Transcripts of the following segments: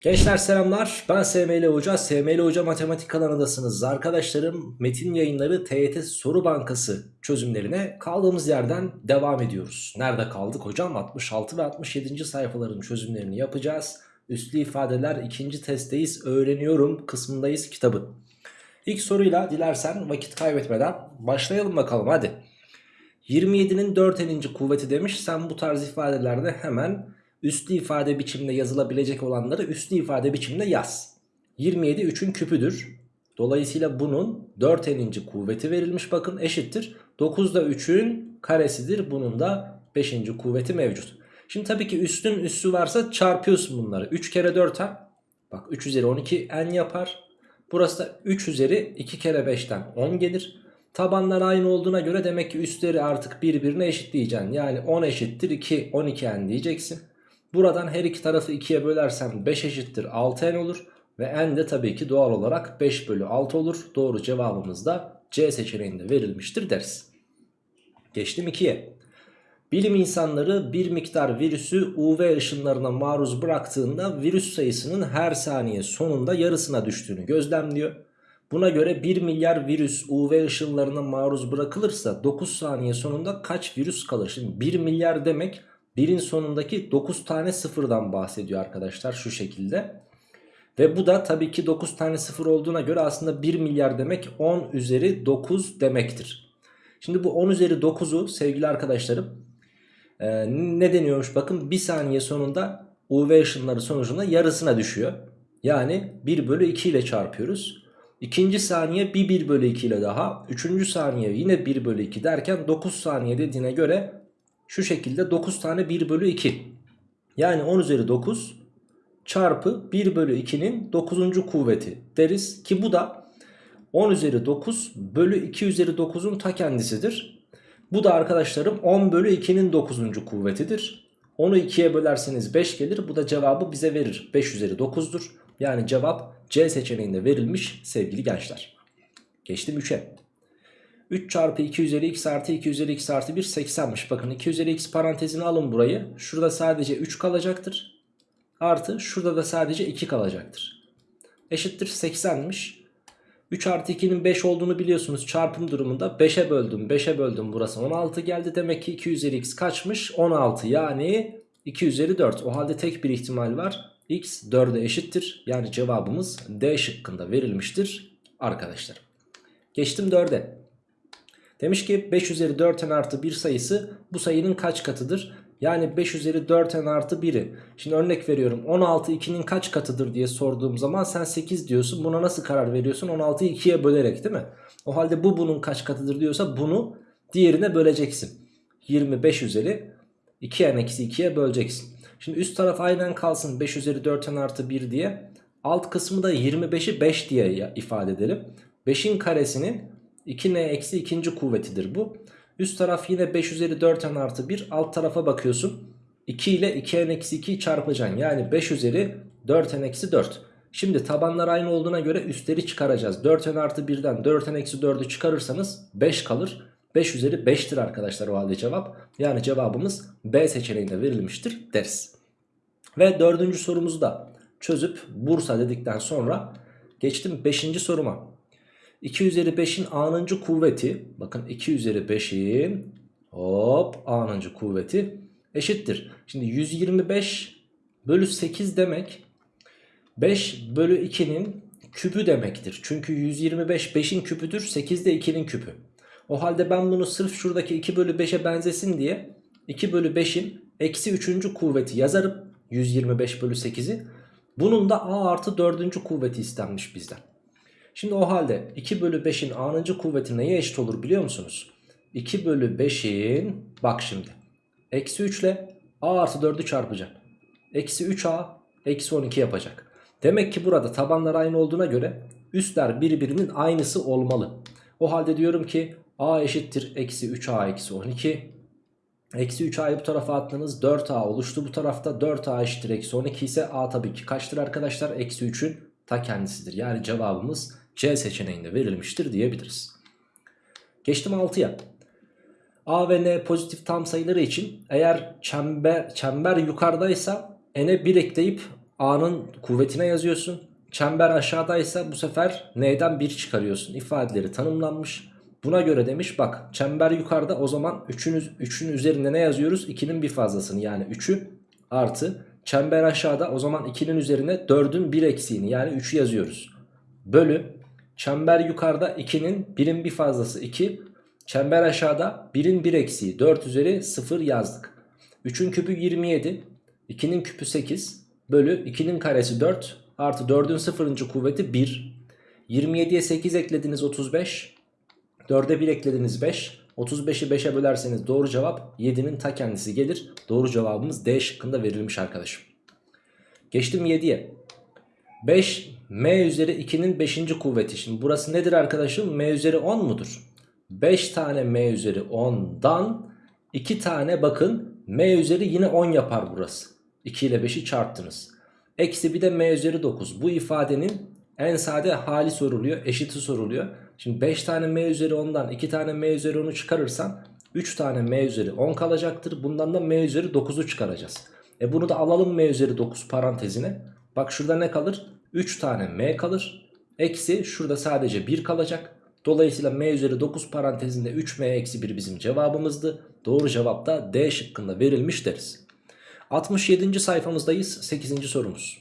Gençler selamlar. Ben SML Hoca. SML Hoca Matematik kanalındasınız arkadaşlarım. Metin yayınları TYT soru bankası çözümlerine kaldığımız yerden devam ediyoruz. Nerede kaldık hocam? 66 ve 67. sayfaların çözümlerini yapacağız. Üslü ifadeler ikinci testteyiz. Öğreniyorum kısmındayız kitabın İlk soruyla dilersen vakit kaybetmeden başlayalım bakalım hadi. 27'nin 4 eninci kuvveti demiş. Sen bu tarz ifadelerde hemen üslü ifade biçiminde yazılabilecek olanları üslü ifade biçiminde yaz. 27 3'ün küpüdür. Dolayısıyla bunun 4 eninci kuvveti verilmiş bakın eşittir. 9 da 3'ün karesidir. Bunun da 5. kuvveti mevcut. Şimdi tabii ki üstün üssü varsa çarpıyorsun bunları. 3 kere 4 ha. Bak 3 üzeri 12 n yapar. Burası da 3 üzeri 2 kere 5'ten 10 gelir. Tabanlar aynı olduğuna göre demek ki üstleri artık birbirine eşitleyeceksin. Yani 10 eşittir 2 12n diyeceksin. Buradan her iki tarafı 2'ye bölersem 5 eşittir 6n olur. Ve n de tabii ki doğal olarak 5 bölü 6 olur. Doğru cevabımız da C seçeneğinde verilmiştir deriz. Geçtim 2'ye. Bilim insanları bir miktar virüsü UV ışınlarına maruz bıraktığında virüs sayısının her saniye sonunda yarısına düştüğünü gözlemliyor. Buna göre 1 milyar virüs UV ışınlarına maruz bırakılırsa 9 saniye sonunda kaç virüs kalır? Şimdi 1 milyar demek birin sonundaki 9 tane sıfırdan bahsediyor arkadaşlar şu şekilde. Ve bu da tabii ki 9 tane sıfır olduğuna göre aslında 1 milyar demek 10 üzeri 9 demektir. Şimdi bu 10 üzeri 9'u sevgili arkadaşlarım e, ne deniyormuş bakın 1 saniye sonunda UV ışınları sonucunda yarısına düşüyor. Yani 1 bölü 2 ile çarpıyoruz. İkinci saniye bir 1 bölü 2 ile daha. Üçüncü saniye yine 1 bölü 2 derken 9 saniye dediğine göre şu şekilde 9 tane 1 bölü 2. Yani 10 üzeri 9 çarpı 1 bölü 2'nin 9. kuvveti deriz. Ki bu da 10 üzeri 9 bölü 2 üzeri 9'un ta kendisidir. Bu da arkadaşlarım 10 bölü 2'nin 9. kuvvetidir. 10'u 2'ye bölerseniz 5 gelir. Bu da cevabı bize verir. 5 üzeri 9'dur. Yani cevap C seçeneğinde verilmiş sevgili gençler. Geçtim 3'e. 3 çarpı 2 üzeri x artı 2 üzeri x artı 1 80'miş. Bakın 2 üzeri x parantezini alın burayı. Şurada sadece 3 kalacaktır. Artı şurada da sadece 2 kalacaktır. Eşittir 80'miş. 3 artı 2'nin 5 olduğunu biliyorsunuz çarpım durumunda 5'e böldüm 5'e böldüm burası 16 geldi demek ki 2 üzeri x kaçmış 16 yani 2 üzeri 4 o halde tek bir ihtimal var x 4'e eşittir yani cevabımız D şıkkında verilmiştir arkadaşlar geçtim 4'e Demiş ki 5 üzeri 4n artı 1 sayısı bu sayının kaç katıdır? Yani 5 üzeri 4n artı 1'i. Şimdi örnek veriyorum 16 2'nin kaç katıdır diye sorduğum zaman sen 8 diyorsun. Buna nasıl karar veriyorsun? 16'yı 2'ye bölerek değil mi? O halde bu bunun kaç katıdır diyorsa bunu diğerine böleceksin. 25 üzeri 2n eksi 2'ye böleceksin. Şimdi üst taraf aynen kalsın 5 üzeri 4n artı 1 diye. Alt kısmı da 25'i 5 diye ifade edelim. 5'in karesinin 2n eksi ikinci kuvvetidir bu. Üst taraf yine 5 üzeri 4n artı 1. Alt tarafa bakıyorsun. 2 ile 2n eksi 2'yi çarpacaksın. Yani 5 üzeri 4n eksi 4. Şimdi tabanlar aynı olduğuna göre üstleri çıkaracağız. 4n artı 1'den 4n eksi 4'ü çıkarırsanız 5 kalır. 5 üzeri 5'tir arkadaşlar o halde cevap. Yani cevabımız B seçeneğinde verilmiştir deriz. Ve dördüncü sorumuzu da çözüp Bursa dedikten sonra geçtim 5. soruma. 2 üzeri 5'in a'nıncı kuvveti bakın 2 üzeri 5'in hop a'nıncı kuvveti eşittir. Şimdi 125 bölü 8 demek 5 bölü 2'nin küpü demektir. Çünkü 125 5'in küpüdür 8 de 2'nin küpü. O halde ben bunu sırf şuradaki 2 bölü 5'e benzesin diye 2 bölü 5'in eksi 3. kuvveti yazarım 125 bölü 8'i. Bunun da a artı 4. kuvveti istenmiş bizden. Şimdi o halde 2 bölü 5'in a'nıncı kuvveti neye eşit olur biliyor musunuz? 2 bölü 5'in bak şimdi eksi 3 ile a artı 4'ü çarpacak. Eksi 3a eksi 12 yapacak. Demek ki burada tabanlar aynı olduğuna göre üstler birbirinin aynısı olmalı. O halde diyorum ki a eşittir eksi 3a eksi 12. Eksi 3a'yı bu tarafa attınız 4a oluştu bu tarafta 4a eşittir eksi 12 ise a tabii ki kaçtır arkadaşlar? Eksi 3'ün ta kendisidir. Yani cevabımız C seçeneğinde verilmiştir diyebiliriz. Geçtim 6'ya. A ve N pozitif tam sayıları için eğer çember, çember yukarıdaysa n'e 1 ekleyip A'nın kuvvetine yazıyorsun. Çember aşağıdaysa bu sefer N'den 1 çıkarıyorsun. İfadeleri tanımlanmış. Buna göre demiş bak çember yukarıda o zaman 3'ün 3'ün üzerinde ne yazıyoruz? 2'nin bir fazlasını yani 3'ü artı çember aşağıda o zaman 2'nin üzerine 4'ün 1 eksiğini yani 3'ü yazıyoruz. Bölü çember yukarıda 2'nin 1'in bir fazlası 2 çember aşağıda 1'in 1 eksiği 4 üzeri 0 yazdık. 3'ün küpü 27 2'nin küpü 8 bölü 2'nin karesi 4 artı 4'ün 0. kuvveti 1 27'ye 8 eklediniz 35 4'e 1 eklediniz 5 35'i 5'e bölerseniz doğru cevap 7'nin ta kendisi gelir. Doğru cevabımız D şıkkında verilmiş arkadaşım. Geçtim 7'ye. 5 m üzeri 2'nin 5. kuvveti. Şimdi burası nedir arkadaşım? m üzeri 10 mudur? 5 tane m üzeri 10'dan 2 tane bakın m üzeri yine 10 yapar burası. 2 ile 5'i çarptınız. Eksi bir de m üzeri 9. Bu ifadenin en sade hali soruluyor. Eşiti soruluyor. Şimdi 5 tane m üzeri 10'dan 2 tane m üzeri 10'u çıkarırsan 3 tane m üzeri 10 kalacaktır. Bundan da m üzeri 9'u çıkaracağız. E bunu da alalım m üzeri 9 parantezine. Bak şurada ne kalır? 3 tane m kalır. Eksi şurada sadece 1 kalacak. Dolayısıyla m üzeri 9 parantezinde 3m eksi 1 bizim cevabımızdı. Doğru cevap da D şıkkında verilmiş deriz. 67. sayfamızdayız. 8. sorumuz.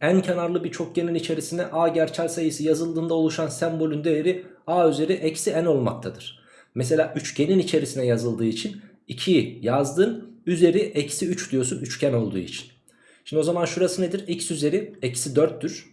En kenarlı bir çokgenin içerisine a gerçel sayısı yazıldığında oluşan sembolün değeri a üzeri eksi n olmaktadır. Mesela üçgenin içerisine yazıldığı için 2'yi yazdın üzeri eksi 3 diyorsun üçgen olduğu için. Şimdi o zaman şurası nedir? x üzeri eksi 4'tür.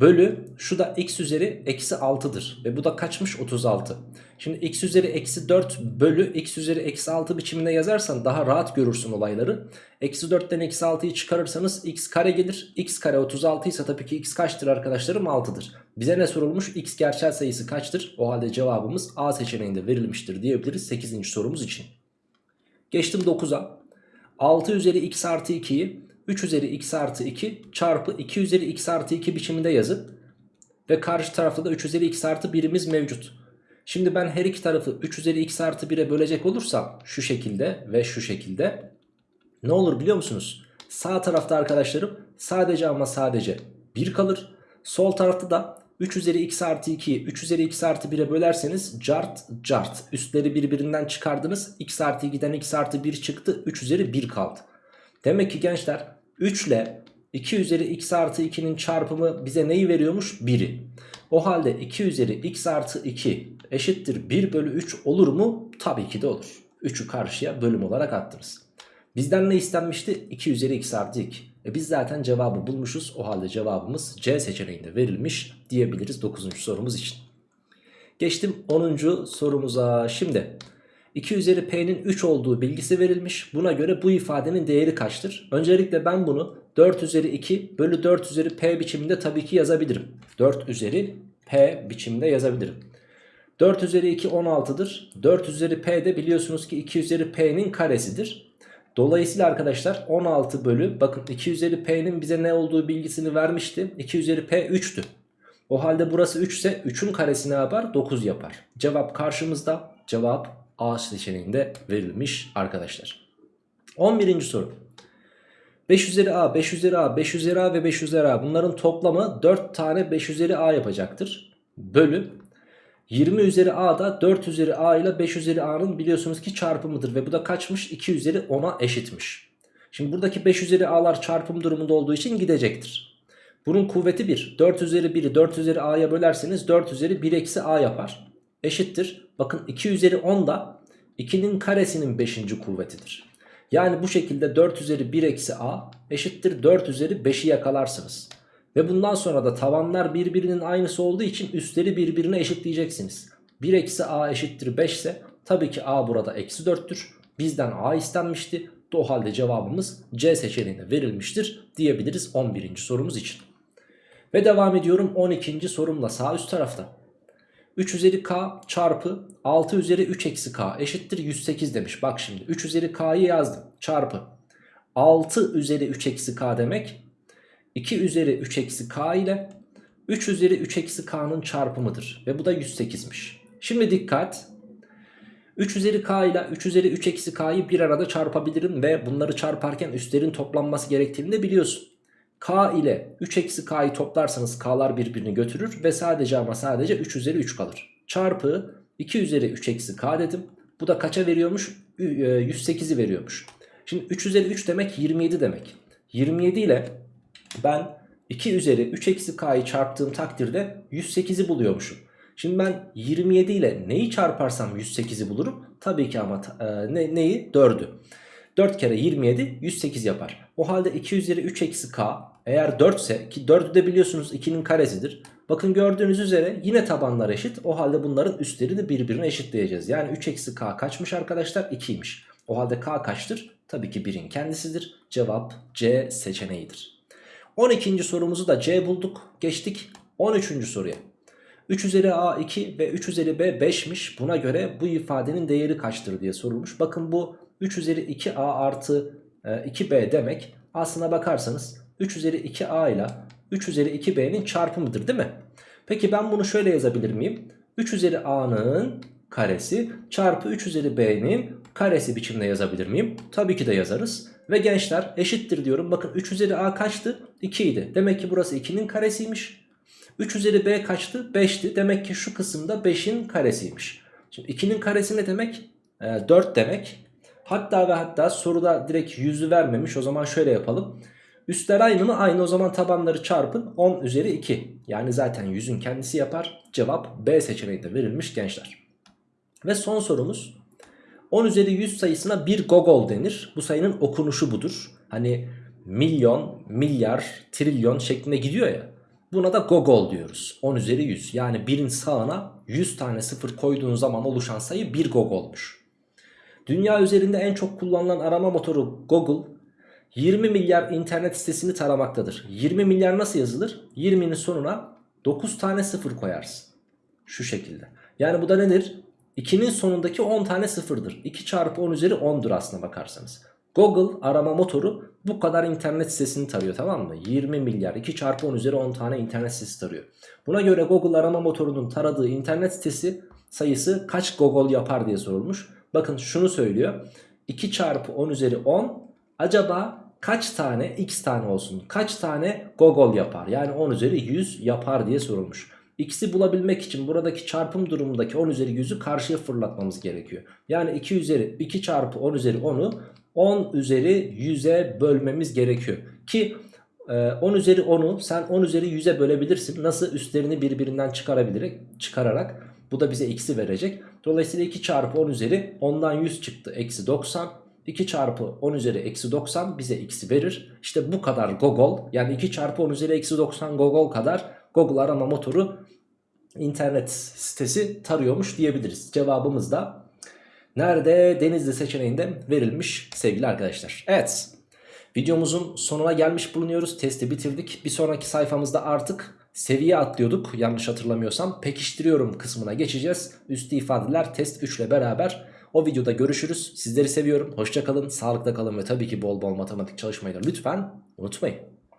Bölü şu da x üzeri eksi 6'dır. Ve bu da kaçmış? 36. Şimdi x üzeri eksi 4 bölü x üzeri eksi 6 biçiminde yazarsan daha rahat görürsün olayları. Eksi 4'ten eksi 6'yı çıkarırsanız x kare gelir. x kare 36 ise tabii ki x kaçtır arkadaşlarım? 6'dır. Bize ne sorulmuş? x gerçel sayısı kaçtır? O halde cevabımız A seçeneğinde verilmiştir diyebiliriz 8. sorumuz için. Geçtim 9'a. 6 üzeri x artı 2'yi 3 üzeri x artı 2 çarpı 2 üzeri x artı 2 biçiminde yazıp ve karşı tarafta da 3 üzeri x artı 1'imiz mevcut. Şimdi ben her iki tarafı 3 üzeri x artı 1'e bölecek olursam şu şekilde ve şu şekilde ne olur biliyor musunuz? Sağ tarafta arkadaşlarım sadece ama sadece 1 kalır. Sol tarafta da 3 üzeri x artı 2'yi 3 üzeri x artı 1'e bölerseniz cart cart üstleri birbirinden çıkardınız. x artı 2'den x artı 1 çıktı 3 üzeri 1 kaldı. Demek ki gençler 3 ile 2 üzeri x artı 2'nin çarpımı bize neyi veriyormuş? 1'i. O halde 2 üzeri x artı 2 eşittir 1 bölü 3 olur mu? Tabii ki de olur. 3'ü karşıya bölüm olarak attınız. Bizden ne istenmişti? 2 üzeri x artı 2. E biz zaten cevabı bulmuşuz. O halde cevabımız C seçeneğinde verilmiş diyebiliriz 9. sorumuz için. Geçtim 10. sorumuza. Şimdi 2 üzeri p'nin 3 olduğu bilgisi verilmiş. Buna göre bu ifadenin değeri kaçtır? Öncelikle ben bunu 4 üzeri 2 bölü 4 üzeri p biçiminde tabii ki yazabilirim. 4 üzeri p biçiminde yazabilirim. 4 üzeri 2 16'dır. 4 üzeri p de biliyorsunuz ki 2 üzeri p'nin karesidir. Dolayısıyla arkadaşlar 16 bölü bakın 2 üzeri p'nin bize ne olduğu bilgisini vermişti. 2 üzeri p 3'tü. O halde burası 3 ise 3'ün karesi ne yapar? 9 yapar. Cevap karşımızda. Cevap A seçeneğinde verilmiş arkadaşlar. 11. soru. 5 üzeri A, 5 üzeri A, 5 üzeri A ve 5 üzeri A bunların toplamı 4 tane 5 üzeri A yapacaktır. Bölü 20 üzeri A da 4 üzeri A ile 5 üzeri A'nın biliyorsunuz ki çarpımıdır. Ve bu da kaçmış? 2 üzeri 10'a eşitmiş. Şimdi buradaki 5 üzeri A'lar çarpım durumunda olduğu için gidecektir. Bunun kuvveti 1. 4 üzeri 1'i 4 üzeri A'ya bölerseniz 4 üzeri 1 eksi A yapar. Eşittir. Bakın 2 üzeri 10 da 2'nin karesinin 5. kuvvetidir. Yani bu şekilde 4 üzeri 1 eksi A eşittir 4 üzeri 5'i yakalarsınız. Ve bundan sonra da tavanlar birbirinin aynısı olduğu için üstleri birbirine eşitleyeceksiniz. 1 eksi A eşittir 5 ise tabii ki A burada eksi 4'tür. Bizden A istenmişti. O halde cevabımız C seçeneğine verilmiştir diyebiliriz 11. sorumuz için. Ve devam ediyorum 12. sorumla sağ üst tarafta. 3 üzeri k çarpı 6 üzeri 3 eksi k eşittir 108 demiş. Bak şimdi 3 üzeri k'yı yazdım çarpı 6 üzeri 3 eksi k demek 2 üzeri 3 eksi k ile 3 üzeri 3 eksi k'nın çarpımıdır. Ve bu da 108'miş. Şimdi dikkat 3 üzeri k ile 3 üzeri 3 eksi k'yı bir arada çarpabilirim ve bunları çarparken üstlerin toplanması gerektiğini de biliyorsun. K ile 3 eksi K'yı toplarsanız K'lar birbirini götürür ve sadece ama sadece 3 üzeri 3 kalır. Çarpı 2 üzeri 3 eksi K dedim. Bu da kaça veriyormuş? Ü- e, 108'i veriyormuş. Şimdi 3 üzeri 3 demek 27 demek. 27 ile ben 2 üzeri 3 eksi K'yı çarptığım takdirde 108'i buluyormuşum. Şimdi ben 27 ile neyi çarparsam 108'i bulurum. Tabii ki ama e, ne, neyi? 4'ü. 4 kere 27 108 yapar. O halde 2 üzeri 3 eksi k eğer 4 ise ki 4'ü de biliyorsunuz 2'nin karesidir. Bakın gördüğünüz üzere yine tabanlar eşit. O halde bunların üstleri de birbirine eşitleyeceğiz. Yani 3 eksi k kaçmış arkadaşlar? 2'ymiş. O halde k kaçtır? Tabii ki 1'in kendisidir. Cevap C seçeneğidir. 12. sorumuzu da C bulduk. Geçtik 13. soruya. 3 üzeri a 2 ve 3 üzeri b 5'miş. Buna göre bu ifadenin değeri kaçtır diye sorulmuş. Bakın bu 3 üzeri 2a artı e, 2b demek. Aslına bakarsanız 3 üzeri 2a ile 3 üzeri 2b'nin çarpımıdır değil mi? Peki ben bunu şöyle yazabilir miyim? 3 üzeri a'nın karesi çarpı 3 üzeri b'nin karesi biçimde yazabilir miyim? Tabii ki de yazarız. Ve gençler eşittir diyorum. Bakın 3 üzeri a kaçtı? 2 idi. Demek ki burası 2'nin karesiymiş. 3 üzeri b kaçtı? 5'ti. Demek ki şu kısımda 5'in karesiymiş. Şimdi 2'nin karesi ne demek? E, 4 demek. Hatta ve hatta soruda direkt yüzü vermemiş. O zaman şöyle yapalım. Üstler aynı mı? Aynı o zaman tabanları çarpın 10 üzeri 2. Yani zaten yüzün kendisi yapar. Cevap B seçeneğinde verilmiş gençler. Ve son sorumuz. 10 üzeri 100 sayısına bir gogol denir. Bu sayının okunuşu budur. Hani milyon, milyar, trilyon şeklinde gidiyor ya. Buna da gogol diyoruz. 10 üzeri 100. Yani birin sağına 100 tane sıfır koyduğun zaman oluşan sayı bir gogolmuş. Dünya üzerinde en çok kullanılan arama motoru Google 20 milyar internet sitesini taramaktadır. 20 milyar nasıl yazılır? 20'nin sonuna 9 tane sıfır koyarsın. Şu şekilde. Yani bu da nedir? 2'nin sonundaki 10 tane sıfırdır. 2 çarpı 10 üzeri 10'dur aslına bakarsanız. Google arama motoru bu kadar internet sitesini tarıyor tamam mı? 20 milyar 2 çarpı 10 üzeri 10 tane internet sitesi tarıyor. Buna göre Google arama motorunun taradığı internet sitesi sayısı kaç Google yapar diye sorulmuş. Bakın şunu söylüyor. 2 çarpı 10 üzeri 10 acaba kaç tane x tane olsun? Kaç tane Google yapar? Yani 10 üzeri 100 yapar diye sorulmuş. X'i bulabilmek için buradaki çarpım durumundaki 10 üzeri 100'ü karşıya fırlatmamız gerekiyor. Yani 2 üzeri 2 çarpı 10 üzeri 10'u 10 üzeri 100'e bölmemiz gerekiyor. Ki 10 üzeri 10'u sen 10 üzeri 100'e bölebilirsin. Nasıl üstlerini birbirinden çıkarabilir, çıkararak bu da bize x'i verecek. Dolayısıyla 2 çarpı 10 üzeri 10'dan 100 çıktı. Eksi 90. 2 çarpı 10 üzeri eksi 90 bize x'i verir. İşte bu kadar Google yani 2 çarpı 10 üzeri eksi 90 Google kadar Google arama motoru internet sitesi tarıyormuş diyebiliriz. Cevabımız da nerede? Denizli seçeneğinde verilmiş sevgili arkadaşlar. Evet videomuzun sonuna gelmiş bulunuyoruz. Testi bitirdik. Bir sonraki sayfamızda artık seviye atlıyorduk yanlış hatırlamıyorsam. Pekiştiriyorum kısmına geçeceğiz. Üstü ifadeler test 3 ile beraber. O videoda görüşürüz. Sizleri seviyorum. Hoşçakalın, sağlıkta kalın ve tabii ki bol bol matematik çalışmayı da lütfen unutmayın.